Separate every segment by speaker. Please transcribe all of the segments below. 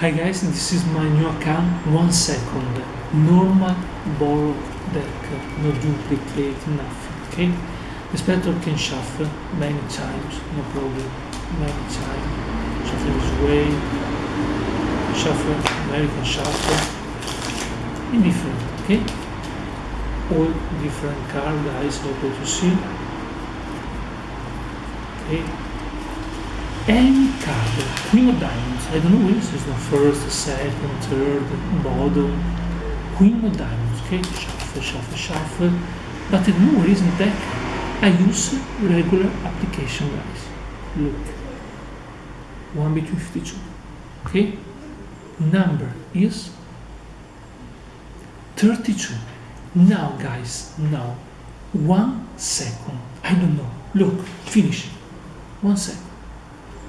Speaker 1: Hi guys, this is my new account, one second, normal borrow deck, no duplicate, nothing, okay? The spectre can shuffle many times, no problem, many times, shuffle this way, shuffle, American shuffle, indifferent, okay? All different card, guys, what to see, okay? any card, Queen of Diamonds, I don't know this is the first, second, third, bottom, Queen of Diamonds, okay, shuffle, shuffle, shuffle, but I don't know deck, I use regular application guys, look, 1 between 52, okay, number is 32, now guys, now, one second, I don't know, look, finish, one second.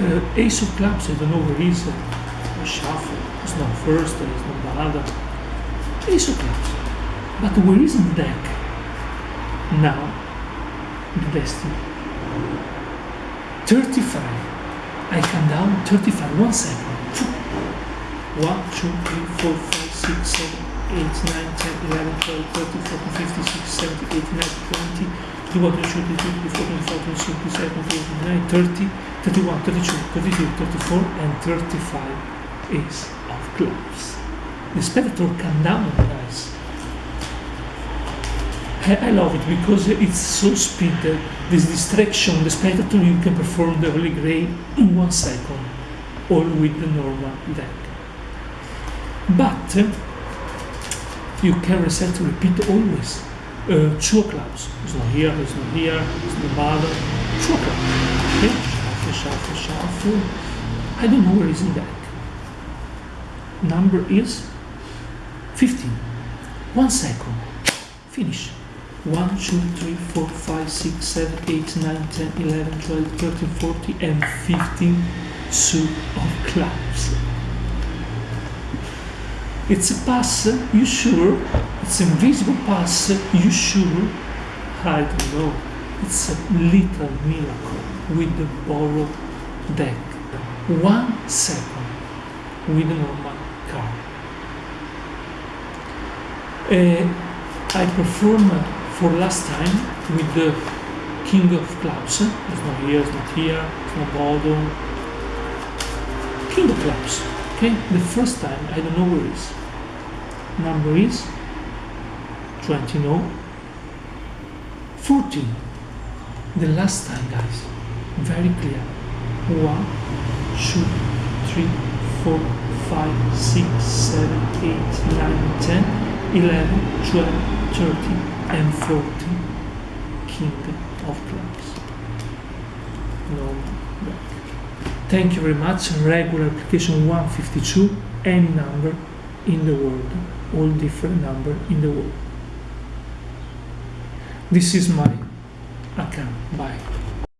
Speaker 1: uh, ace of clubs, I don't know where is uh, shuffle, it's not first, it's not balada, ace of clubs. But where is the deck? Now, the destiny. 35. I come down 35, one second. One, two, three, four, five, six, seven, 8, 9, 10, 11, 12, 13, 14, 15, 16, 17, 18, 19, 20, 21, 22, 23, 24, 25, 30, 31, 32, 33, 34, and 35 ace of clubs. The spectator can down on I, love it because it's so speed, this distraction, the spectator you can perform the Holy Grail in one second, all with the normal deck. But you can reset to repeat always. Uh, two clubs. It's not here, it's not here, it's not bother. Two clubs. Okay? Shuffle, shuffle, shuffle. I don't know where is in that. Number is 15. One second. Finish. 1, 2, 3, 4, 5, 6, 7, 8, 9, 10, 11, 12, 13, 14, and 15 suit of clouds. It's a pass, you sure? It's invisible pass, you sure? I don't know. It's a little miracle with the borrowed deck. One second with a normal car. Uh, I performed for last time with the King of Clubs. It's not here, it's not here, it's not Bodo. King of Clubs okay the first time I don't know where is number is 20 no 14 the last time guys very clear 1 2 3 4 5 6 7 8 9 10 11 12 13 and 14 king of clubs no back Thank you very much. Regular application 152, any number in the world, all different number in the world. This is my account. Bye.